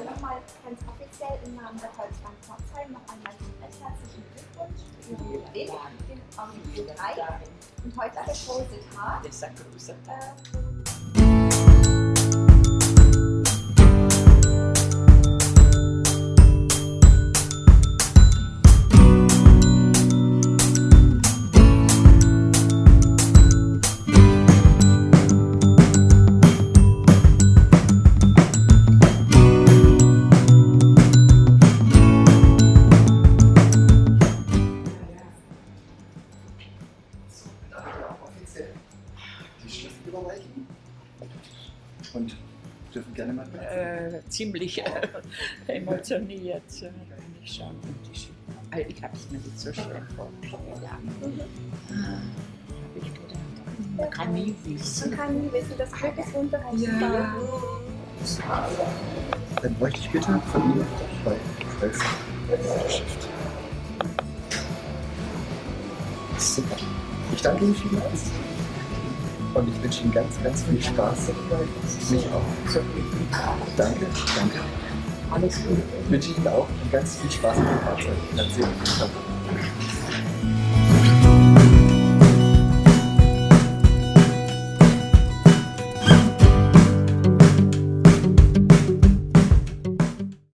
dann nochmal ganz offiziell im Namen der Volksbank Pforzheim noch einmal recht herzlichen Glückwunsch für Ihren Gewinn, den Audio 3 und heute der große Tag. Äh, überreichen. Und dürfen gerne mal äh, ziemlich äh, emotioniert, äh, wenn ich ich äh, ich habe es mir nicht so schön vorgestellt. Ja. Mhm. Habe ich gedacht, man kann nie wissen. Man kann nie wissen, das Glück ist unberechenbar. Ja. Dann bräuchte ich bitte von Ihnen zwei Schlüssel. Stift. Super. Ich danke Ihnen vielmals. Und ich wünsche Ihnen ganz, ganz viel Spaß. Mich auch. Danke, danke. Alles gut. Ich wünsche Ihnen auch ganz viel Spaß mit dem Fahrzeug. Erzählen.